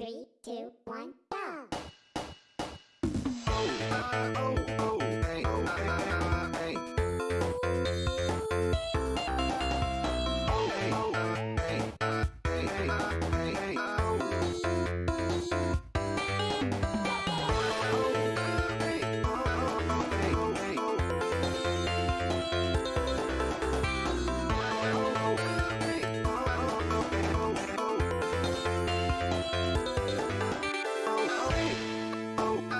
Three, two, one, go! Oh.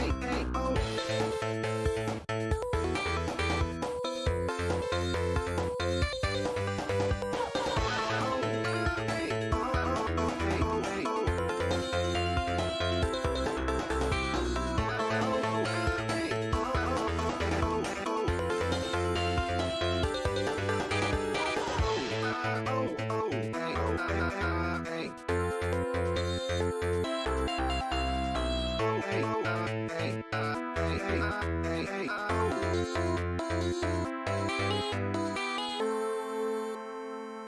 hey, hey.